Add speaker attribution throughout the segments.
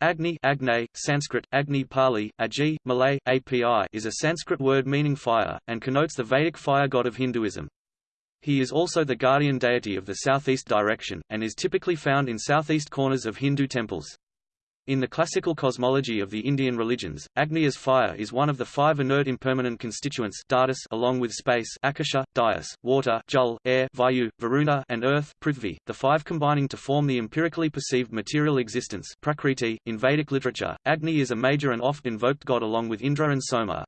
Speaker 1: Agni Agni, Sanskrit, Agni Pali, Agi, Malay, API is a Sanskrit word meaning fire, and connotes the Vedic fire god of Hinduism. He is also the guardian deity of the southeast direction, and is typically found in southeast corners of Hindu temples. In the classical cosmology of the Indian religions, Agni as fire is one of the five inert impermanent constituents Dhardus, along with space Akasha, Dayas, water Jal, air Vayu, Varuna, and earth Prithvi, the five combining to form the empirically perceived material existence Prakriti. .In Vedic literature, Agni is a major and oft-invoked god along with Indra and Soma.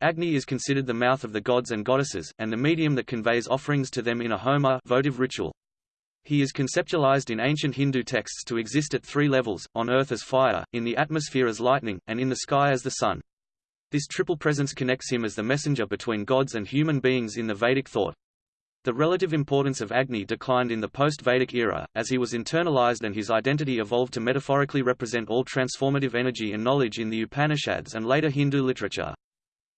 Speaker 1: Agni is considered the mouth of the gods and goddesses, and the medium that conveys offerings to them in a homa votive ritual. He is conceptualized in ancient Hindu texts to exist at three levels, on earth as fire, in the atmosphere as lightning, and in the sky as the sun. This triple presence connects him as the messenger between gods and human beings in the Vedic thought. The relative importance of Agni declined in the post-Vedic era, as he was internalized and his identity evolved to metaphorically represent all transformative energy and knowledge in the Upanishads and later Hindu literature.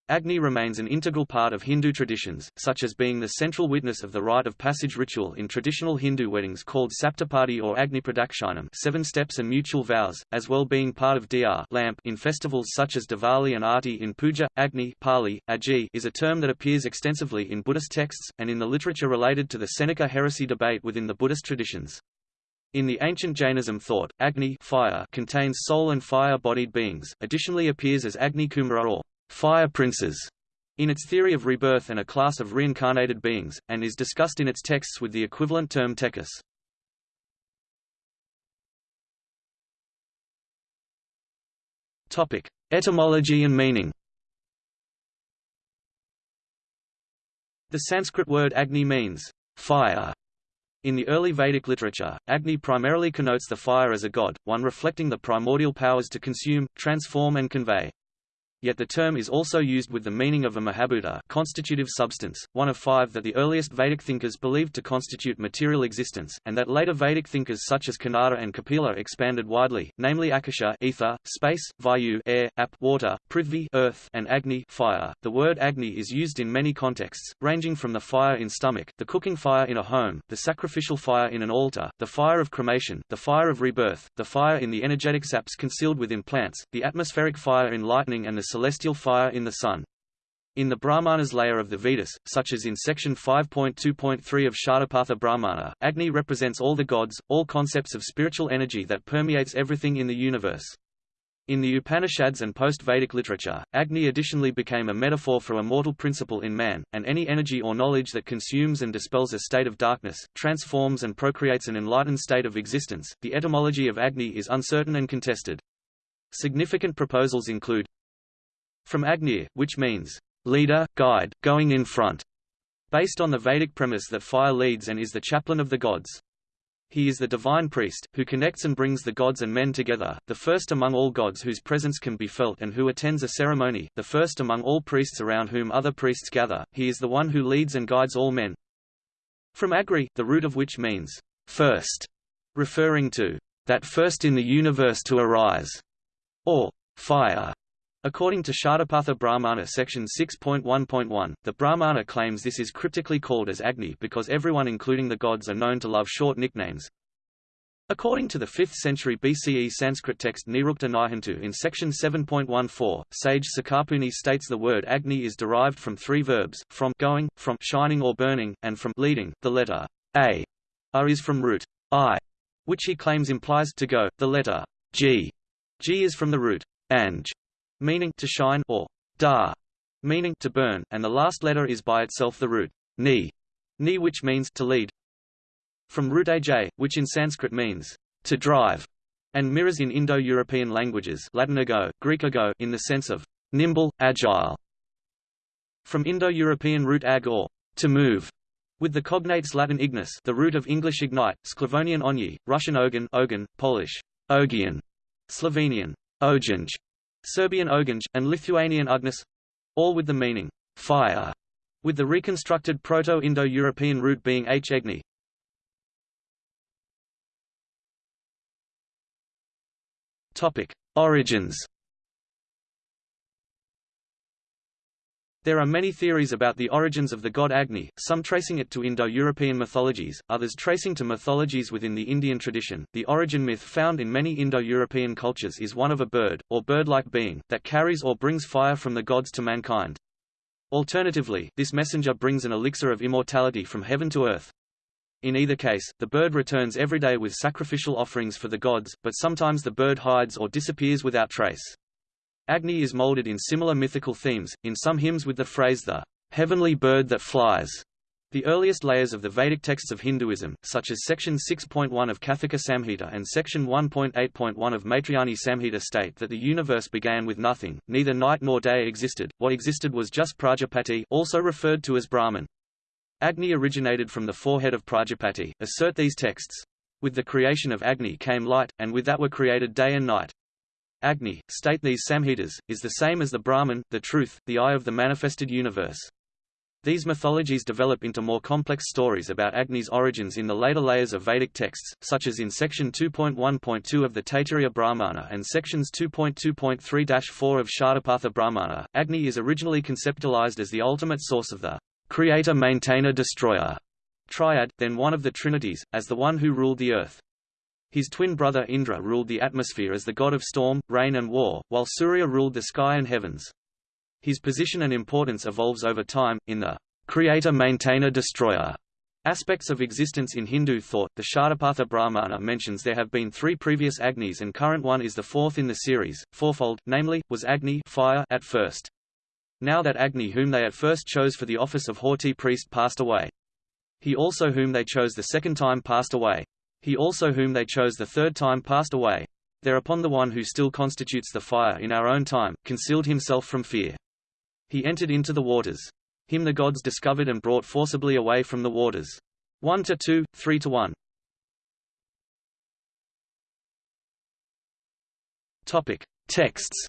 Speaker 1: Agni remains an integral part of Hindu traditions, such as being the central witness of the rite of passage ritual in traditional Hindu weddings called Saptapadi or Agni Pradakshinam seven steps and mutual vows, as well being part of Diya lamp in festivals such as Diwali and Aarti in puja. Agni Pali, Agi, is a term that appears extensively in Buddhist texts, and in the literature related to the Seneca heresy debate within the Buddhist traditions. In the ancient Jainism thought, Agni fire contains soul and fire-bodied beings, additionally appears as Agni Kumara or fire princes in its theory of rebirth and a class of reincarnated beings, and is discussed in its texts with the equivalent term tejas. Topic: Etymology and meaning. The Sanskrit word Agni means fire. In the early Vedic literature, Agni primarily connotes the fire as a god, one reflecting the primordial powers to consume, transform and convey. Yet the term is also used with the meaning of a mahabhuta constitutive substance, one of five that the earliest Vedic thinkers believed to constitute material existence, and that later Vedic thinkers such as Kanada and Kapila expanded widely, namely Akasha ether, space, Vayu air, ap water, Prithvi earth, and Agni fire. The word Agni is used in many contexts, ranging from the fire in stomach, the cooking fire in a home, the sacrificial fire in an altar, the fire of cremation, the fire of rebirth, the fire in the energetic saps concealed within plants, the atmospheric fire in lightning and the celestial fire in the sun. In the Brahmanas layer of the Vedas, such as in section 5.2.3 of Shatapatha Brahmana, Agni represents all the gods, all concepts of spiritual energy that permeates everything in the universe. In the Upanishads and post-Vedic literature, Agni additionally became a metaphor for a mortal principle in man, and any energy or knowledge that consumes and dispels a state of darkness, transforms and procreates an enlightened state of existence. The etymology of Agni is uncertain and contested. Significant proposals include from Agni, which means leader, guide, going in front, based on the Vedic premise that fire leads and is the chaplain of the gods. He is the divine priest, who connects and brings the gods and men together, the first among all gods whose presence can be felt and who attends a ceremony, the first among all priests around whom other priests gather, he is the one who leads and guides all men. From Agri, the root of which means, first, referring to that first in the universe to arise, or fire, According to Shatapatha Brahmana section 6.1.1, the Brahmana claims this is cryptically called as Agni because everyone including the gods are known to love short nicknames. According to the 5th century BCE Sanskrit text Nirukta Nighantu in section 7.14, sage Sakapuni states the word Agni is derived from three verbs, from going, from shining or burning, and from leading. The letter a, is from root i, which he claims implies to go. The letter g, g is from the root anj, meaning to shine, or da, meaning to burn, and the last letter is by itself the root ni, ni which means to lead. From root aj, which in Sanskrit means to drive, and mirrors in Indo-European languages Latin ago, Greek ago in the sense of nimble, agile. From Indo-European root ag or to move, with the cognates Latin ignis the root of English ignite, Sclavonian onyi, Russian ogen, ogen Polish ogian, Slovenian ojanj, Serbian Oganj, and Lithuanian Ugnis all with the meaning fire, with the reconstructed Proto-Indo-European root being h-egni. Topic: Origins. There are many theories about the origins of the god Agni, some tracing it to Indo-European mythologies, others tracing to mythologies within the Indian tradition. The origin myth found in many Indo-European cultures is one of a bird, or bird-like being, that carries or brings fire from the gods to mankind. Alternatively, this messenger brings an elixir of immortality from heaven to earth. In either case, the bird returns every day with sacrificial offerings for the gods, but sometimes the bird hides or disappears without trace. Agni is molded in similar mythical themes, in some hymns with the phrase the heavenly bird that flies. The earliest layers of the Vedic texts of Hinduism, such as section 6.1 of Kathaka Samhita and section 1.8.1 of Maitrayani Samhita state that the universe began with nothing, neither night nor day existed, what existed was just Prajapati also referred to as Brahman. Agni originated from the forehead of Prajapati, assert these texts. With the creation of Agni came light, and with that were created day and night. Agni, state these Samhitas, is the same as the Brahman, the truth, the eye of the manifested universe. These mythologies develop into more complex stories about Agni's origins in the later layers of Vedic texts, such as in section 2.1.2 of the Taittiriya Brahmana and sections 2.2.3-4 of Shatapatha Brahmana. Agni is originally conceptualized as the ultimate source of the creator maintainer destroyer triad, then one of the trinities, as the one who ruled the earth. His twin brother Indra ruled the atmosphere as the god of storm, rain and war, while Surya ruled the sky and heavens. His position and importance evolves over time, in the creator-maintainer-destroyer aspects of existence in Hindu thought. The Shatapatha Brahmana mentions there have been three previous Agnis and current one is the fourth in the series, fourfold, namely, was Agni fire at first. Now that Agni whom they at first chose for the office of Hotri priest passed away. He also whom they chose the second time passed away. He also whom they chose the third time passed away. Thereupon the one who still constitutes the fire in our own time, concealed himself from fear. He entered into the waters. Him the gods discovered and brought forcibly away from the waters. 1 to 2, 3 to 1. Topic. Texts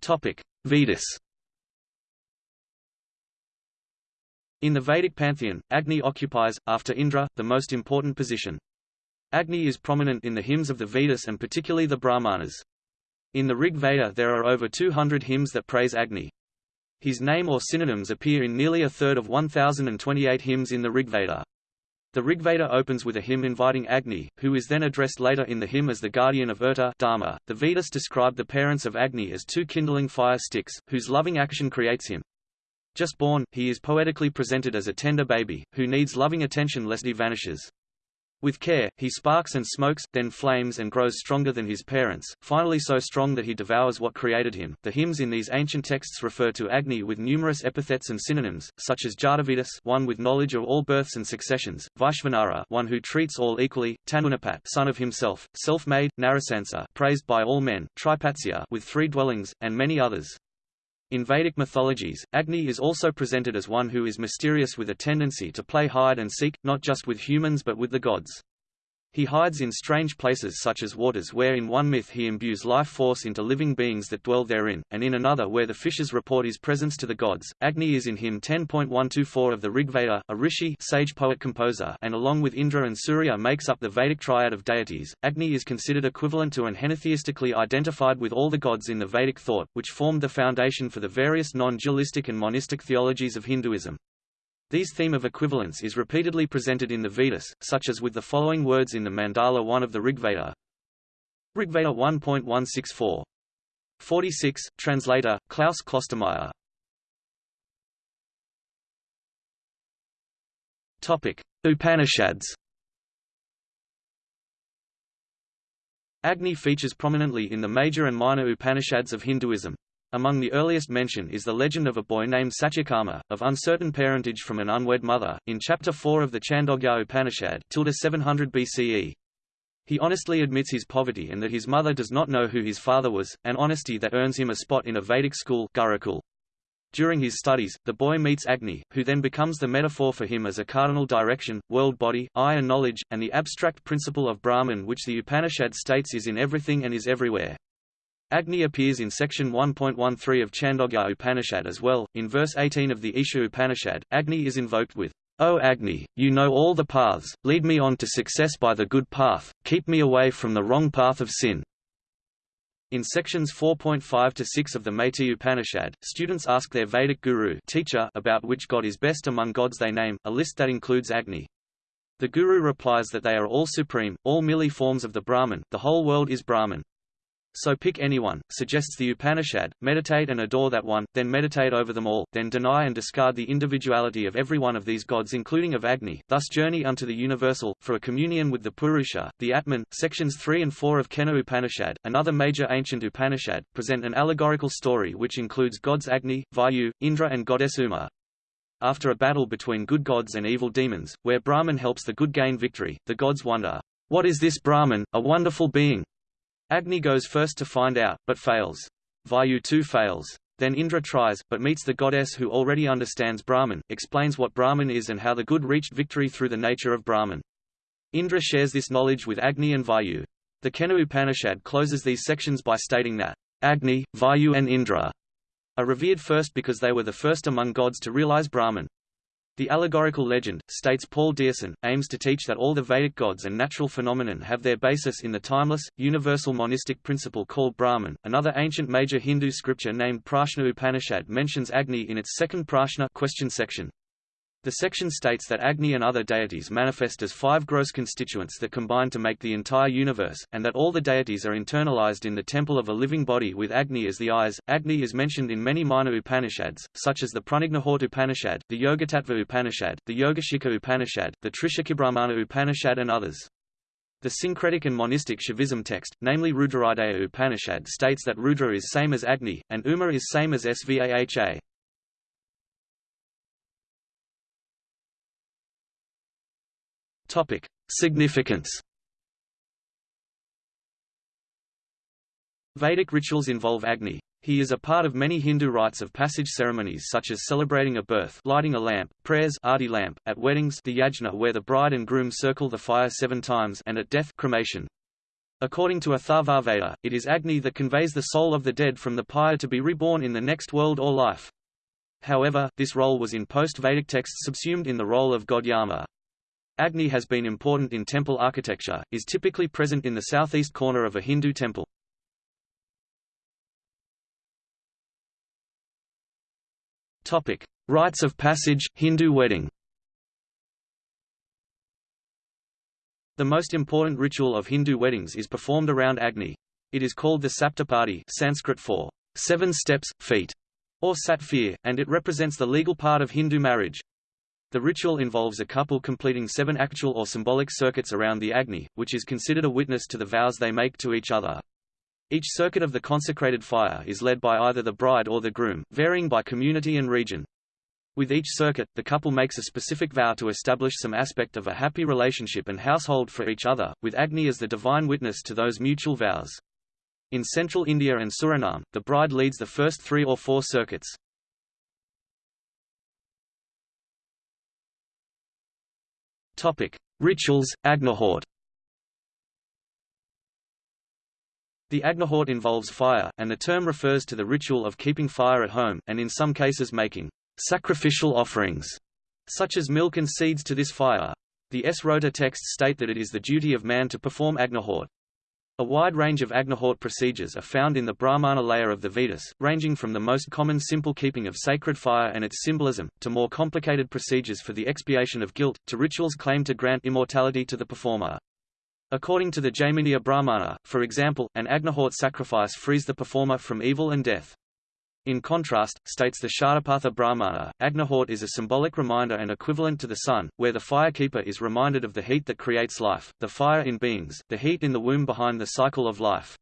Speaker 1: Topic: Vedas. In the Vedic pantheon, Agni occupies, after Indra, the most important position. Agni is prominent in the hymns of the Vedas and particularly the Brahmanas. In the Rig Veda there are over 200 hymns that praise Agni. His name or synonyms appear in nearly a third of 1028 hymns in the Rigveda. The Rigveda opens with a hymn inviting Agni, who is then addressed later in the hymn as the guardian of Urta Dharma. The Vedas describe the parents of Agni as two kindling fire sticks, whose loving action creates him. Just born, he is poetically presented as a tender baby, who needs loving attention lest he vanishes. With care, he sparks and smokes, then flames and grows stronger than his parents, finally so strong that he devours what created him. The hymns in these ancient texts refer to Agni with numerous epithets and synonyms, such as Jatavedas, one with knowledge of all births and successions, Vaishvanara, one who treats all equally, Tanunapat, son of himself, self-made, Narasansa, praised by all men, Tripatsya, with three dwellings, and many others. In Vedic mythologies, Agni is also presented as one who is mysterious with a tendency to play hide and seek, not just with humans but with the gods. He hides in strange places such as waters where in one myth he imbues life force into living beings that dwell therein, and in another where the fishes report his presence to the gods. Agni is in hymn 10.124 of the Rigveda, a rishi sage poet-composer and along with Indra and Surya makes up the Vedic triad of deities. Agni is considered equivalent to and henotheistically identified with all the gods in the Vedic thought, which formed the foundation for the various non-dualistic and monistic theologies of Hinduism. These theme of equivalence is repeatedly presented in the Vedas, such as with the following words in the Mandala 1 of the Rigveda. Rigveda 1.164. 46, translator, Klaus Klostermaier. Topic: Upanishads. Agni features prominently in the major and minor Upanishads of Hinduism. Among the earliest mention is the legend of a boy named Satyakama, of uncertain parentage from an unwed mother, in Chapter 4 of the Chandogya Upanishad 700 BCE. He honestly admits his poverty and that his mother does not know who his father was, an honesty that earns him a spot in a Vedic school Gurukul. During his studies, the boy meets Agni, who then becomes the metaphor for him as a cardinal direction, world body, eye and knowledge, and the abstract principle of Brahman which the Upanishad states is in everything and is everywhere. Agni appears in section 1.13 of Chandogya Upanishad as well. In verse 18 of the Isha Upanishad, Agni is invoked with O Agni, you know all the paths, lead me on to success by the good path, keep me away from the wrong path of sin. In sections 4.5 to 6 of the Maitri Upanishad, students ask their Vedic guru teacher about which god is best among gods they name, a list that includes Agni. The guru replies that they are all supreme, all merely forms of the Brahman, the whole world is Brahman. So pick anyone, suggests the Upanishad, meditate and adore that one, then meditate over them all, then deny and discard the individuality of every one of these gods including of Agni, thus journey unto the universal, for a communion with the Purusha, the Atman. Sections 3 and 4 of Kena Upanishad, another major ancient Upanishad, present an allegorical story which includes gods Agni, Vayu, Indra and goddess Uma. After a battle between good gods and evil demons, where Brahman helps the good gain victory, the gods wonder, What is this Brahman, a wonderful being? Agni goes first to find out, but fails. Vayu too fails. Then Indra tries, but meets the goddess who already understands Brahman, explains what Brahman is and how the good reached victory through the nature of Brahman. Indra shares this knowledge with Agni and Vayu. The Kena Upanishad closes these sections by stating that, Agni, Vayu and Indra are revered first because they were the first among gods to realize Brahman. The allegorical legend, states Paul Deussen, aims to teach that all the Vedic gods and natural phenomenon have their basis in the timeless, universal monistic principle called Brahman. Another ancient major Hindu scripture named Prashna Upanishad mentions Agni in its second Prashna question section. The section states that Agni and other deities manifest as five gross constituents that combine to make the entire universe, and that all the deities are internalized in the temple of a living body with Agni as the eyes. Agni is mentioned in many minor Upanishads, such as the Pranagnihotra Upanishad, the Yogatattva Upanishad, the Yogashika Upanishad, the Trishikhibrahmana Upanishad and others. The syncretic and monistic Shaivism text, namely Rudrahridaya Upanishad states that Rudra is same as Agni, and Uma is same as Svaha. Topic: Significance. Vedic rituals involve Agni. He is a part of many Hindu rites of passage ceremonies such as celebrating a birth lighting a lamp, prayers Aarti lamp, at weddings the yajna where the bride and groom circle the fire seven times and at death cremation. According to Atharvaveda, it is Agni that conveys the soul of the dead from the pyre to be reborn in the next world or life. However, this role was in post-Vedic texts subsumed in the role of god Yama. Agni has been important in temple architecture, is typically present in the southeast corner of a Hindu temple. Topic: Rites of passage, Hindu wedding. The most important ritual of Hindu weddings is performed around Agni. It is called the Saptapadi Sanskrit for seven steps, feet, or satfir, and it represents the legal part of Hindu marriage. The ritual involves a couple completing seven actual or symbolic circuits around the Agni, which is considered a witness to the vows they make to each other. Each circuit of the consecrated fire is led by either the bride or the groom, varying by community and region. With each circuit, the couple makes a specific vow to establish some aspect of a happy relationship and household for each other, with Agni as the divine witness to those mutual vows. In central India and Suriname, the bride leads the first three or four circuits. Topic: Rituals, Agnihotra. The Agnihotra involves fire, and the term refers to the ritual of keeping fire at home, and in some cases making sacrificial offerings, such as milk and seeds to this fire. The Srauta texts state that it is the duty of man to perform Agnihotra. A wide range of Agnihotra procedures are found in the Brahmana layer of the Vedas, ranging from the most common simple keeping of sacred fire and its symbolism, to more complicated procedures for the expiation of guilt, to rituals claimed to grant immortality to the performer. According to the Jaiminiya Brahmana, for example, an Agnihotra sacrifice frees the performer from evil and death. In contrast, states the Shatapatha Brahmana, Agnihotra is a symbolic reminder and equivalent to the sun, where the firekeeper is reminded of the heat that creates life, the fire in beings, the heat in the womb behind the cycle of life.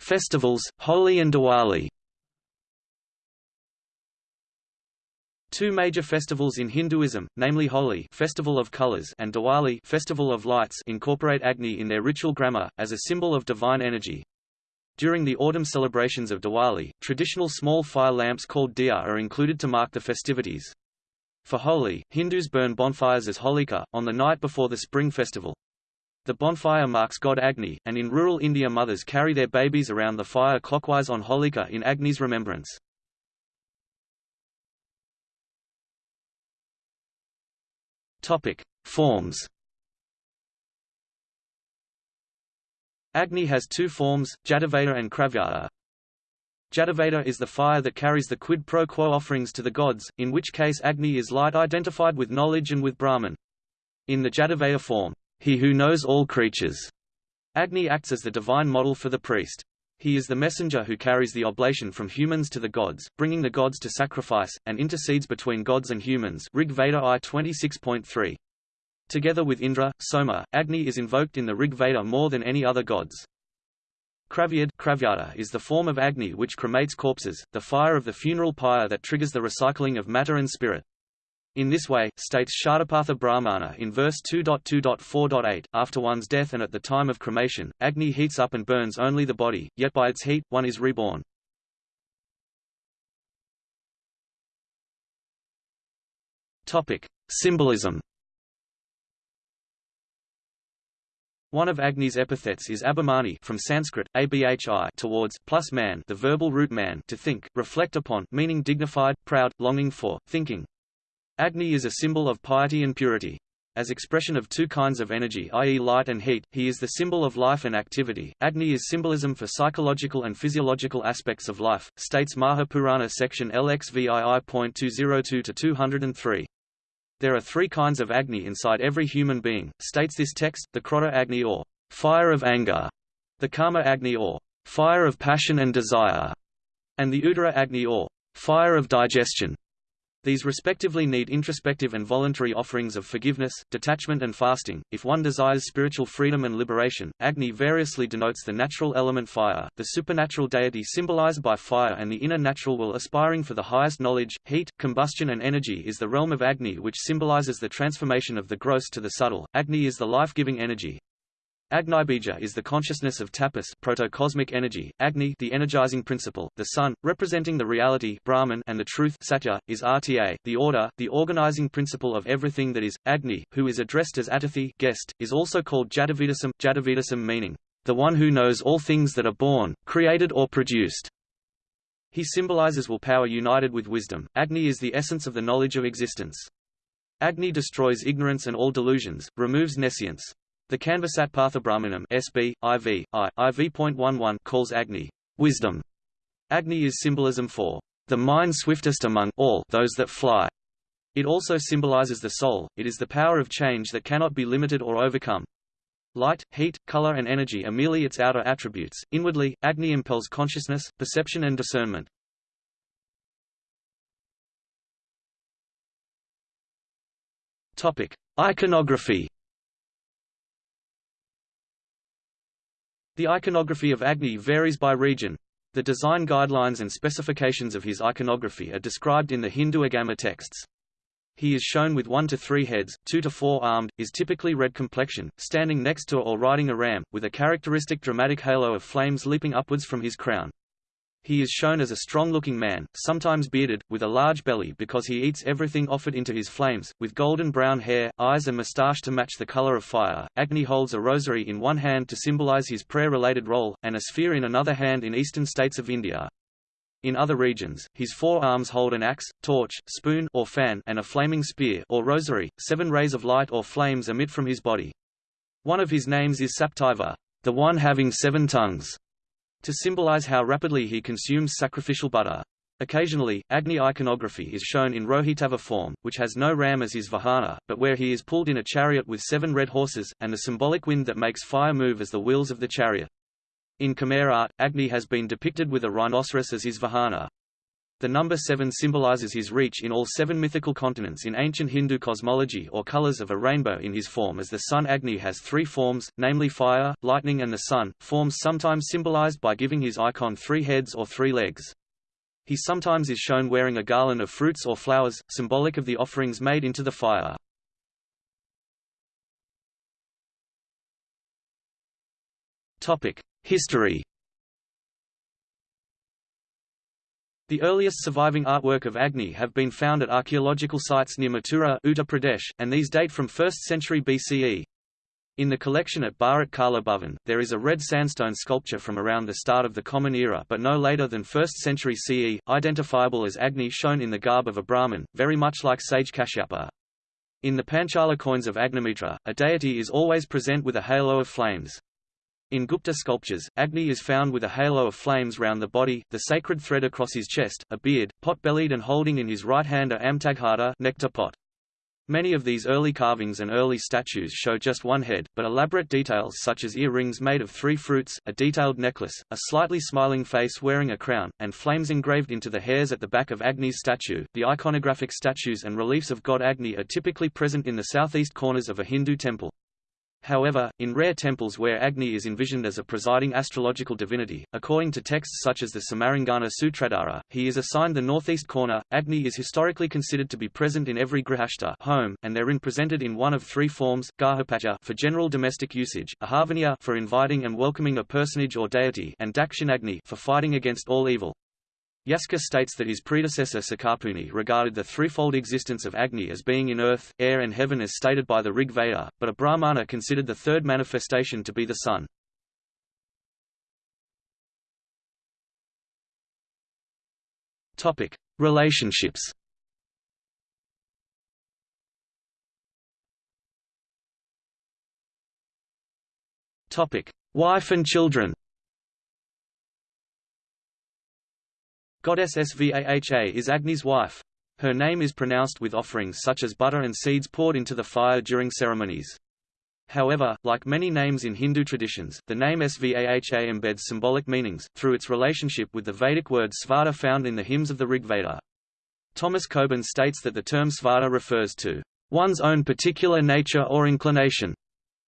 Speaker 1: Festivals, Holi and Diwali. Two major festivals in Hinduism, namely Holi Festival of Colors and Diwali Festival of Lights incorporate Agni in their ritual grammar, as a symbol of divine energy. During the autumn celebrations of Diwali, traditional small fire lamps called diya are included to mark the festivities. For Holi, Hindus burn bonfires as Holika, on the night before the spring festival. The bonfire marks god Agni, and in rural India mothers carry their babies around the fire clockwise on Holika in Agni's remembrance. Topic: Forms. Agni has two forms, Jataveda and Kravyada. Jataveda is the fire that carries the quid pro quo offerings to the gods, in which case Agni is light identified with knowledge and with Brahman. In the Jataveda form, he who knows all creatures, Agni acts as the divine model for the priest. He is the messenger who carries the oblation from humans to the gods, bringing the gods to sacrifice, and intercedes between gods and humans Rig Veda I 26.3. Together with Indra, Soma, Agni is invoked in the Rig Veda more than any other gods. Kravyad is the form of Agni which cremates corpses, the fire of the funeral pyre that triggers the recycling of matter and spirit. In this way, states Shatapatha Brahmana in verse 2.2.4.8, after one's death and at the time of cremation, Agni heats up and burns only the body, yet by its heat, one is reborn. Topic. Symbolism One of Agni's epithets is abhimani from Sanskrit, abhi towards, plus man the verbal root man to think, reflect upon meaning dignified, proud, longing for, thinking. Agni is a symbol of piety and purity. As expression of two kinds of energy i.e. light and heat, he is the symbol of life and activity. Agni is symbolism for psychological and physiological aspects of life, states Mahapurana section LXVII.202-203. There are three kinds of Agni inside every human being, states this text, the Krodha Agni or fire of anger, the Kama Agni or fire of passion and desire, and the Udara Agni or fire of digestion. These respectively need introspective and voluntary offerings of forgiveness, detachment and fasting. If one desires spiritual freedom and liberation, Agni variously denotes the natural element fire, the supernatural deity symbolized by fire and the inner natural will aspiring for the highest knowledge, heat, combustion and energy is the realm of Agni which symbolizes the transformation of the gross to the subtle. Agni is the life-giving energy, Agnibija is the consciousness of tapas proto-cosmic energy, Agni the energizing principle, the sun, representing the reality Brahman and the truth Satya, is Rta, the order, the organizing principle of everything that is. Agni, who is addressed as Atithi guest, is also called Jatavedasam, Jatavedasam meaning, the one who knows all things that are born, created or produced. He symbolizes will power united with wisdom. Agni is the essence of the knowledge of existence. Agni destroys ignorance and all delusions, removes nescience. The Kanvasat Parthabrahmanam SB, IV, I, IV.11 calls Agni wisdom. Agni is symbolism for the mind swiftest among all those that fly. It also symbolizes the soul, it is the power of change that cannot be limited or overcome. Light, heat, color and energy are merely its outer attributes. Inwardly, Agni impels consciousness, perception and discernment. Topic: Iconography The iconography of Agni varies by region. The design guidelines and specifications of his iconography are described in the Hindu Agama texts. He is shown with one to three heads, two to four armed, is typically red complexion, standing next to or riding a ram, with a characteristic dramatic halo of flames leaping upwards from his crown. He is shown as a strong-looking man, sometimes bearded, with a large belly because he eats everything offered into his flames, with golden brown hair, eyes and moustache to match the color of fire. Agni holds a rosary in one hand to symbolize his prayer-related role, and a sphere in another hand in eastern states of India. In other regions, his four arms hold an axe, torch, spoon or fan and a flaming spear or rosary. Seven rays of light or flames emit from his body. One of his names is Saptiva, the one having seven tongues to symbolize how rapidly he consumes sacrificial butter. Occasionally, Agni iconography is shown in Rohitashva form, which has no ram as his vahana, but where he is pulled in a chariot with seven red horses, and the symbolic wind that makes fire move as the wheels of the chariot. In Khmer art, Agni has been depicted with a rhinoceros as his vahana. The number seven symbolizes his reach in all seven mythical continents in ancient Hindu cosmology or colors of a rainbow in his form as the sun Agni has three forms, namely fire, lightning and the sun, forms sometimes symbolized by giving his icon three heads or three legs. He sometimes is shown wearing a garland of fruits or flowers, symbolic of the offerings made into the fire. History The earliest surviving artwork of Agni have been found at archaeological sites near Mathura Uttar Pradesh, and these date from 1st century BCE. In the collection at Bharat Kala Bhavan, there is a red sandstone sculpture from around the start of the Common Era but no later than 1st century CE, identifiable as Agni shown in the garb of a Brahmin, very much like sage Kashyapa. In the Panchala coins of Agnimitra, a deity is always present with a halo of flames. In Gupta sculptures, Agni is found with a halo of flames round the body, the sacred thread across his chest, a beard, pot-bellied and holding in his right hand a amritaghata nectar pot. Many of these early carvings and early statues show just one head, but elaborate details such as ear-rings made of three fruits, a detailed necklace, a slightly smiling face wearing a crown, and flames engraved into the hairs at the back of Agni's statue. The iconographic statues and reliefs of god Agni are typically present in the southeast corners of a Hindu temple. However, in rare temples where Agni is envisioned as a presiding astrological divinity, according to texts such as the Samarangana Sutradhara, he is assigned the northeast corner. Agni is historically considered to be present in every grihastha home, and therein presented in one of three forms: garhapatya for general domestic usage, ahavaniya for inviting and welcoming a personage or deity, and dakshinagni for fighting against all evil. Yaska states that his predecessor Sakapuni regarded the threefold existence of Agni as being in earth, air and heaven as stated by the Rig Veda, but a Brahmana considered the third manifestation to be the sun. Topic: Relationships. Topic: Wife and children. Goddess Svaha is Agni's wife. Her name is pronounced with offerings such as butter and seeds poured into the fire during ceremonies. However, like many names in Hindu traditions, the name Svaha embeds symbolic meanings, through its relationship with the Vedic word svadha found in the hymns of the Rig Veda. Thomas Coburn states that the term svadha refers to one's own particular nature or inclination,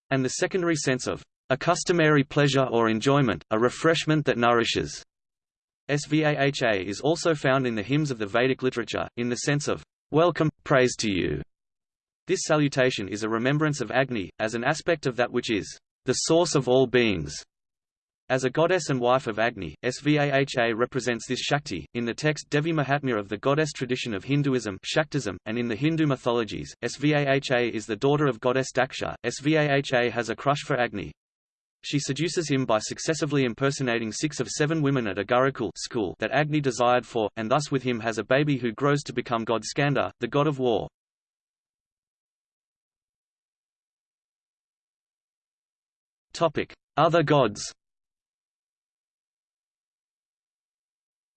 Speaker 1: and the secondary sense of a customary pleasure or enjoyment, a refreshment that nourishes. Svaha is also found in the hymns of the Vedic literature, in the sense of, welcome, praise to you. This salutation is a remembrance of Agni, as an aspect of that which is the source of all beings. As a goddess and wife of Agni, Svaha represents this Shakti. In the text Devi Mahatmya of the goddess tradition of Hinduism Shaktism, and in the Hindu mythologies, Svaha is the daughter of goddess Daksha. Svaha has a crush for Agni. She seduces him by successively impersonating six of seven women at a Gurukul school that Agni desired for, and thus with him has a baby who grows to become god Skanda, the god of war. Other gods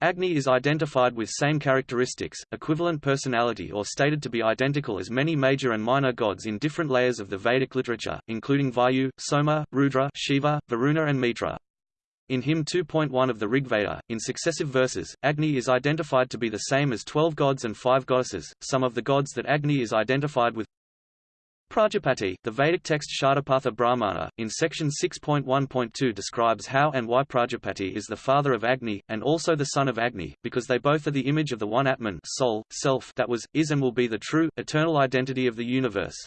Speaker 1: Agni is identified with same characteristics, equivalent personality or stated to be identical as many major and minor gods in different layers of the Vedic literature, including Vayu, Soma, Rudra, Shiva, Varuna and Mitra. In hymn 2.1 of the Rigveda, in successive verses, Agni is identified to be the same as twelve gods and five goddesses. Some of the gods that Agni is identified with Prajapati, the Vedic text Shatapatha Brahmana, in section 6.1.2 describes how and why Prajapati is the father of Agni, and also the son of Agni, because they both are the image of the one Atman soul, self that was, is and will be the true, eternal identity of the universe.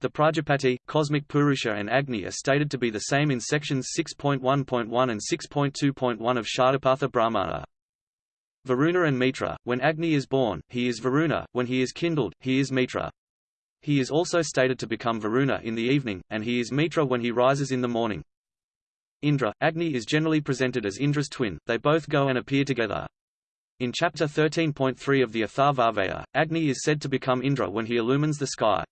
Speaker 1: The Prajapati, cosmic Purusha and Agni are stated to be the same in sections 6.1.1 and 6.2.1 of Shatapatha Brahmana. Varuna and Mitra, when Agni is born, he is Varuna, when he is kindled, he is Mitra. He is also stated to become Varuna in the evening, and he is Mitra when he rises in the morning. Indra, Agni is generally presented as Indra's twin, they both go and appear together. In chapter 13.3 of the Atharvaveda, Agni is said to become Indra when he illumines the sky.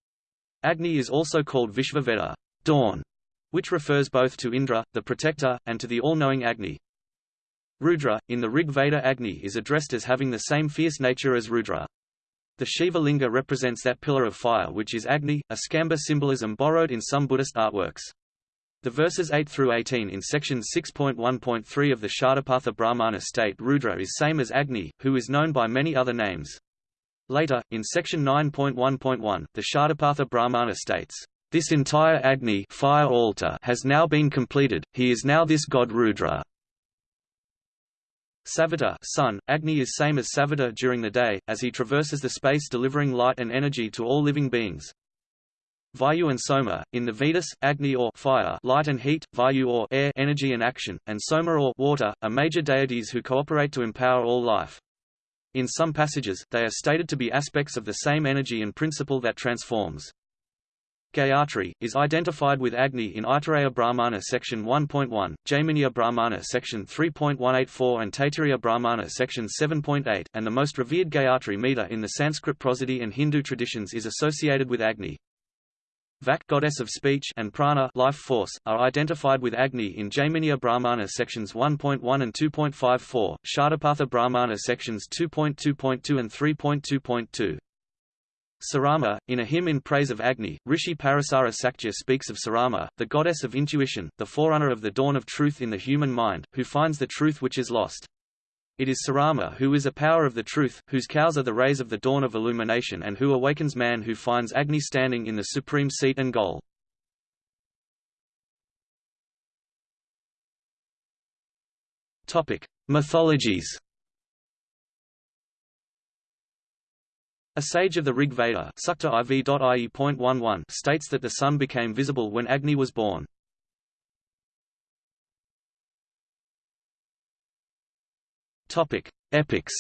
Speaker 1: Agni is also called Vishvaveda dawn, which refers both to Indra, the protector, and to the all-knowing Agni. Rudra, in the Rig Veda Agni is addressed as having the same fierce nature as Rudra. The Shiva Linga represents that pillar of fire which is Agni, a Skamba symbolism borrowed in some Buddhist artworks. The verses 8 through 18 in section 6.1.3 of the Shatapatha Brahmana state Rudra is same as Agni, who is known by many other names. Later, in section 9.1.1, the Shatapatha Brahmana states, This entire Agni fire altar has now been completed, he is now this god Rudra. Savita sun, Agni is same as Savita during the day, as he traverses the space delivering light and energy to all living beings. Vayu and Soma, in the Vedas, Agni or fire light and heat, Vayu or air energy and action, and Soma or water, are major deities who cooperate to empower all life. In some passages, they are stated to be aspects of the same energy and principle that transforms. Gayatri, is identified with Agni in Aitareya Brahmana section 1.1, Jaiminiya Brahmana section 3.184 and Taittiriya Brahmana section 7.8, and the most revered Gayatri meter in the Sanskrit prosody and Hindu traditions is associated with Agni. Vak goddess of speech and prana life force, are identified with Agni in Jaiminiya Brahmana sections 1.1 and 2.54, Shatapatha Brahmana sections 2.2.2 and 3.2.2. Sarama, in a hymn in praise of Agni, Rishi Parasara Sakya speaks of Sarama, the goddess of intuition, the forerunner of the dawn of truth in the human mind, who finds the truth which is lost. It is Sarama who is a power of the truth, whose cows are the rays of the dawn of illumination and who awakens man who finds Agni standing in the supreme seat and goal. Mythologies A sage of the Rig Veda states that the sun became visible when Agni was born. Epics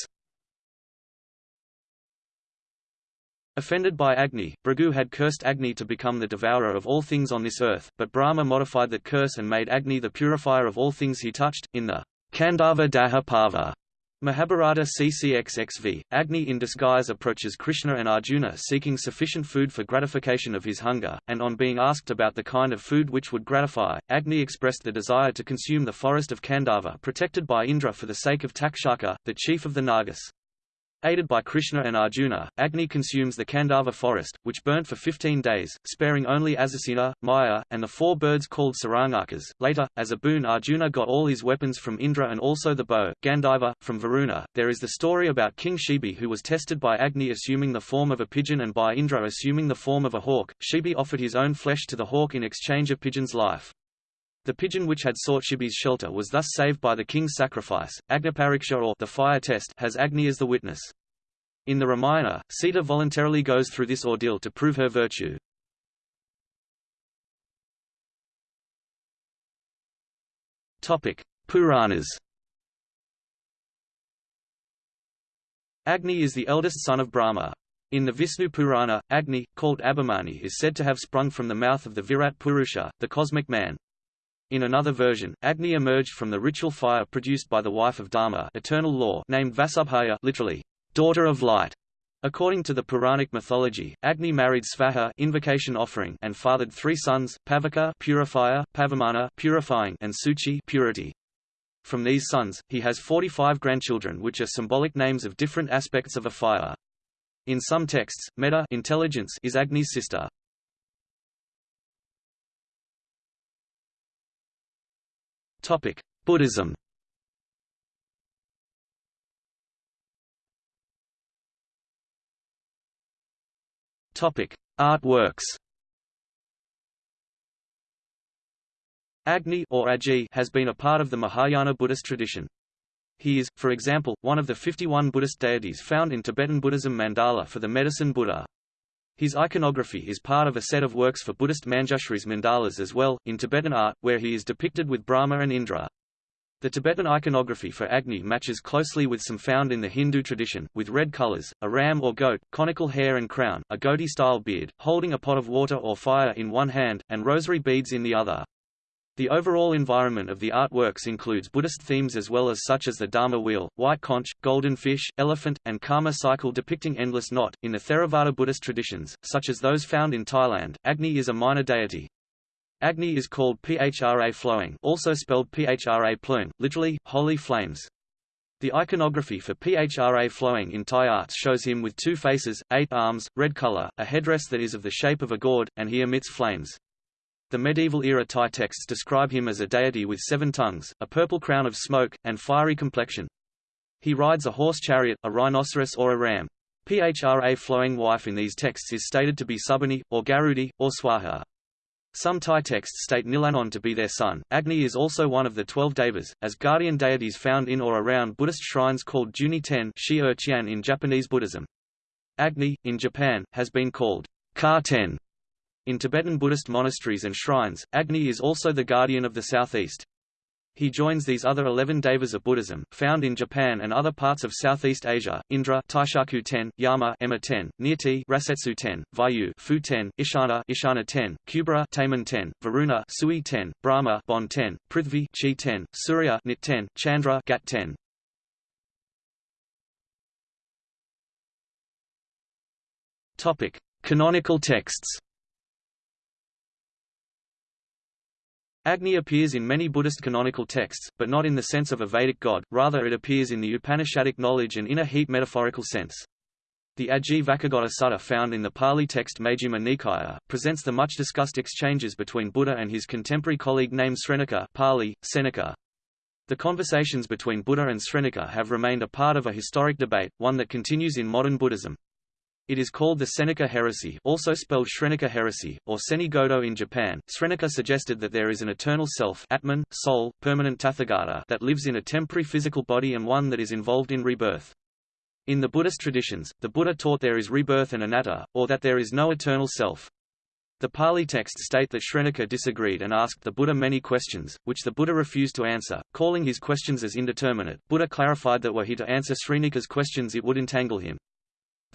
Speaker 1: Offended by Agni, Bhrigu had cursed Agni to become the devourer of all things on this earth, but Brahma modified that curse and made Agni the purifier of all things he touched, in the Khandava Daha Parva Mahabharata CCXXV, Agni in disguise approaches Krishna and Arjuna seeking sufficient food for gratification of his hunger, and on being asked about the kind of food which would gratify, Agni expressed the desire to consume the forest of Khandava protected by Indra for the sake of Takshaka, the chief of the Nagas. Aided by Krishna and Arjuna, Agni consumes the Khandava forest, which burnt for 15 days, sparing only Ashvasena, Maya, and the four birds called Sarangakas. Later, as a boon Arjuna got all his weapons from Indra and also the bow, Gandiva, from Varuna. There is the story about King Shibi who was tested by Agni assuming the form of a pigeon and by Indra assuming the form of a hawk. Shibi offered his own flesh to the hawk in exchange of pigeon's life. The pigeon which had sought Shibi's shelter was thus saved by the king's sacrifice. Agnipariksha or the fire test has Agni as the witness. In the Ramayana, Sita voluntarily goes through this ordeal to prove her virtue. Topic: Puranas. Agni is the eldest son of Brahma. In the Vishnu Purana, Agni, called Abhimani is said to have sprung from the mouth of the Virat Purusha, the cosmic man. In another version, Agni emerged from the ritual fire produced by the wife of Dharma eternal law named Vasubhaya literally, daughter of light. According to the Puranic mythology, Agni married Svaha invocation offering and fathered three sons, Pavaka purifier, Pavamana purifying, and Suchi purity. From these sons, he has 45 grandchildren which are symbolic names of different aspects of a fire. In some texts, Meta intelligence is Agni's sister. Topic: Buddhism. Topic: Artworks. Agni or Agi has been a part of the Mahayana Buddhist tradition. He is, for example, one of the 51 Buddhist deities found in Tibetan Buddhism mandala for the medicine Buddha. His iconography is part of a set of works for Buddhist Manjushris mandalas as well, in Tibetan art, where he is depicted with Brahma and Indra. The Tibetan iconography for Agni matches closely with some found in the Hindu tradition, with red colors, a ram or goat, conical hair and crown, a goatee-style beard, holding a pot of water or fire in one hand, and rosary beads in the other. The overall environment of the artworks includes Buddhist themes as well as such as the Dharma wheel, white conch, golden fish, elephant, and karma cycle depicting endless knot. In the Theravada Buddhist traditions, such as those found in Thailand, Agni is a minor deity. Agni is called Phra flowing, also spelled Phra plung, literally holy flames. The iconography for Phra flowing in Thai arts shows him with two faces, eight arms, red color, a headdress that is of the shape of a gourd, and he emits flames. The medieval-era Thai texts describe him as a deity with seven tongues, a purple crown of smoke, and fiery complexion. He rides a horse chariot, a rhinoceros or a ram. Phra flowing wife in these texts is stated to be Subani, or Garudi, or Swaha. Some Thai texts state Nilanon to be their son. Agni is also one of the twelve devas, as guardian deities found in or around Buddhist shrines called Juni Ten er in Japanese Buddhism. Agni, in Japan, has been called Ka Ten in Tibetan Buddhist monasteries and shrines, Agni is also the guardian of the southeast. He joins these other 11 devas of Buddhism, found in Japan and other parts of Southeast Asia, Indra Taishaku ten, Yama Emma ten, Nirti Rasetsu ten, Vayu Fu ten, Ishana Ishana ten, Kubera Taman ten, Varuna Sui ten, Brahma Bon ten, Prithvi Chi ten, Surya Nit ten, Chandra Gat ten. Topic: Canonical texts. Agni appears in many Buddhist canonical texts, but not in the sense of a Vedic god, rather it appears in the Upanishadic knowledge and inner heat metaphorical sense. The Vacchagotta Sutta found in the Pali text Majjhima Nikaya, presents the much-discussed exchanges between Buddha and his contemporary colleague named Srenaka Pali, Seneca. The conversations between Buddha and Srenaka have remained a part of a historic debate, one that continues in modern Buddhism. It is called the Senika heresy also spelled Shrenika heresy, or Seni-gedo in Japan. Srenika suggested that there is an eternal self Atman, soul, permanent Tathagata that lives in a temporary physical body and one that is involved in rebirth. In the Buddhist traditions, the Buddha taught there is rebirth and anatta, or that there is no eternal self. The Pali texts state that Shrenika disagreed and asked the Buddha many questions, which the Buddha refused to answer, calling his questions as indeterminate. Buddha clarified that were he to answer Srenika's questions it would entangle him.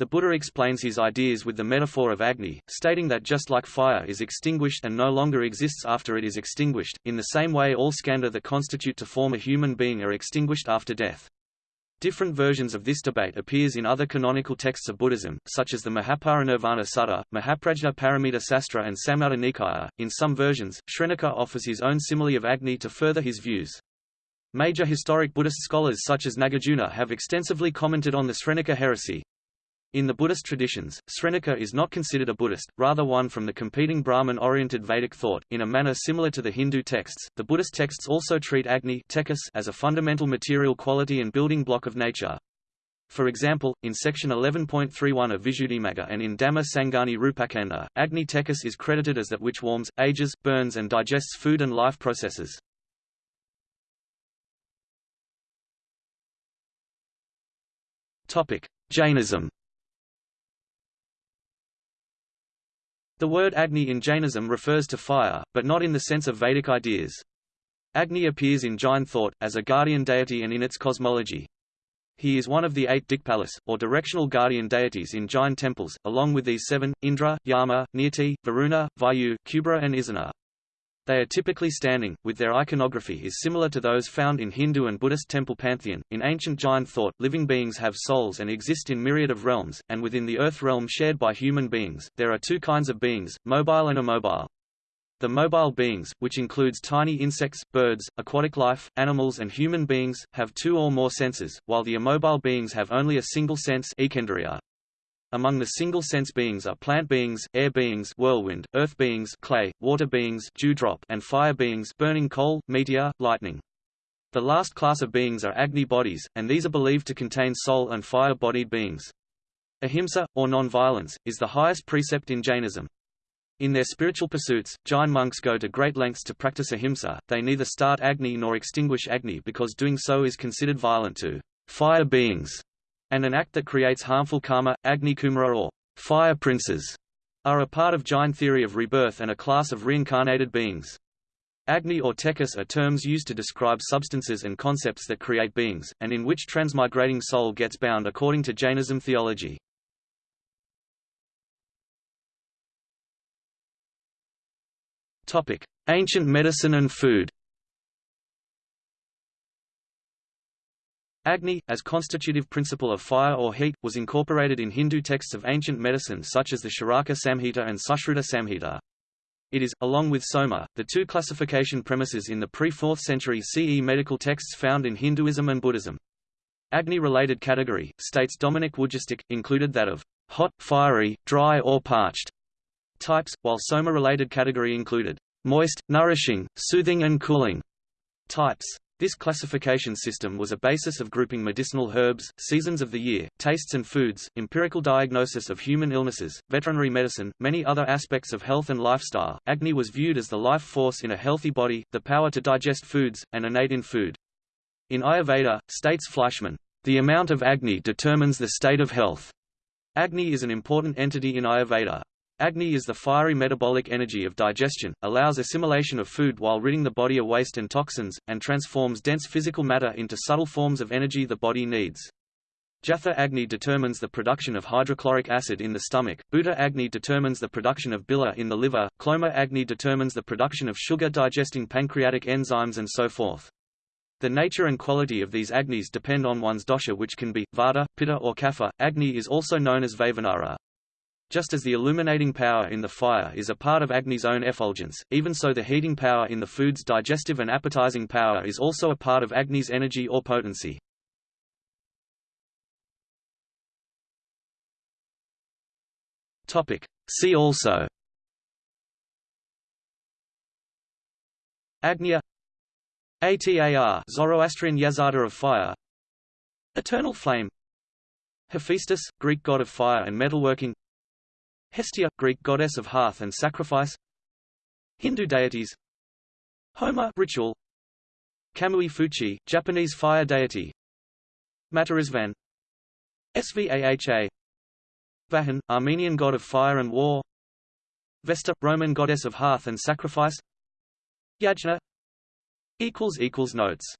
Speaker 1: The Buddha explains his ideas with the metaphor of Agni, stating that just like fire is extinguished and no longer exists after it is extinguished, in the same way all skandha that constitute to form a human being are extinguished after death. Different versions of this debate appears in other canonical texts of Buddhism, such as the Mahaparinirvana Sutta, Mahaprajna Paramita Sastra and Samyutta Nikaya. In some versions, Srenika offers his own simile of Agni to further his views. Major historic Buddhist scholars such as Nagarjuna have extensively commented on the Srenika heresy, in the Buddhist traditions, Srenika is not considered a Buddhist, rather one from the competing Brahman-oriented Vedic thought, in a manner similar to the Hindu texts. The Buddhist texts also treat Agni as a fundamental material quality and building block of nature. For example, in section 11.31 of Visuddhimagga and in Dhamma Sangani Rupakanda, Agni Tejas is credited as that which warms, ages, burns and digests food and life processes. Jainism The word Agni in Jainism refers to fire, but not in the sense of Vedic ideas. Agni appears in Jain thought, as a guardian deity and in its cosmology. He is one of the eight Dikpalas, or directional guardian deities in Jain temples, along with these seven, Indra, Yama, Nirti, Varuna, Vayu, Kubera and Isana. They are typically standing, with their iconography is similar to those found in Hindu and Buddhist temple pantheon. In ancient Jain thought, living beings have souls and exist in myriad of realms, and within the earth realm shared by human beings, there are two kinds of beings, mobile and immobile. The mobile beings, which includes tiny insects, birds, aquatic life, animals and human beings, have two or more senses, while the immobile beings have only a single sense. Among the single-sense beings are plant beings, air beings whirlwind, earth beings clay, water beings dewdrop, and fire beings burning coal, meteor, lightning. The last class of beings are Agni bodies, and these are believed to contain soul and fire-bodied beings. Ahimsa, or non-violence, is the highest precept in Jainism. In their spiritual pursuits, Jain monks go to great lengths to practice ahimsa, they neither start Agni nor extinguish Agni because doing so is considered violent to fire beings and an act that creates harmful karma, Agni Kumara or fire princes, are a part of Jain theory of rebirth and a class of reincarnated beings. Agni or Tejas are terms used to describe substances and concepts that create beings, and in which transmigrating soul gets bound according to Jainism theology. Ancient medicine and food Agni, as constitutive principle of fire or heat, was incorporated in Hindu texts of ancient medicine such as the Charaka Samhita and Sushruta Samhita. It is, along with Soma, the two classification premises in the pre-4th century CE medical texts found in Hinduism and Buddhism. Agni-related category, states Dominik Wujastyk, included that of hot, fiery, dry or parched types, while Soma-related category included moist, nourishing, soothing and cooling types. This classification system was a basis of grouping medicinal herbs, seasons of the year, tastes and foods, empirical diagnosis of human illnesses, veterinary medicine, many other aspects of health and lifestyle. Agni was viewed as the life force in a healthy body, the power to digest foods, and innate in food. In Ayurveda, states Fleischmann, the amount of Agni determines the state of health. Agni is an important entity in Ayurveda. Agni is the fiery metabolic energy of digestion, allows assimilation of food while ridding the body of waste and toxins, and transforms dense physical matter into subtle forms of energy the body needs. Jatha Agni determines the production of hydrochloric acid in the stomach, Bhuta Agni determines the production of bile in the liver, Kloma Agni determines the production of sugar-digesting pancreatic enzymes and so forth. The nature and quality of these Agnis depend on one's dosha which can be, Vata, Pitta or Kapha. Agni is also known as Vaishvanara. Just as the illuminating power in the fire is a part of Agni's own effulgence, even so the heating power in the food's digestive and appetizing power is also a part of Agni's energy or potency. Topic. See also Agnya Atar Zoroastrian Yazata of fire Eternal flame Hephaestus, Greek god of fire and metalworking Hestia, Greek goddess of hearth and sacrifice. Hindu deities. Homa ritual. Kamui Fuchi, Japanese fire deity. Matarisvan. Svaha. Vahagn, Armenian god of fire and war. Vesta, Roman goddess of hearth and sacrifice. Yajna. Notes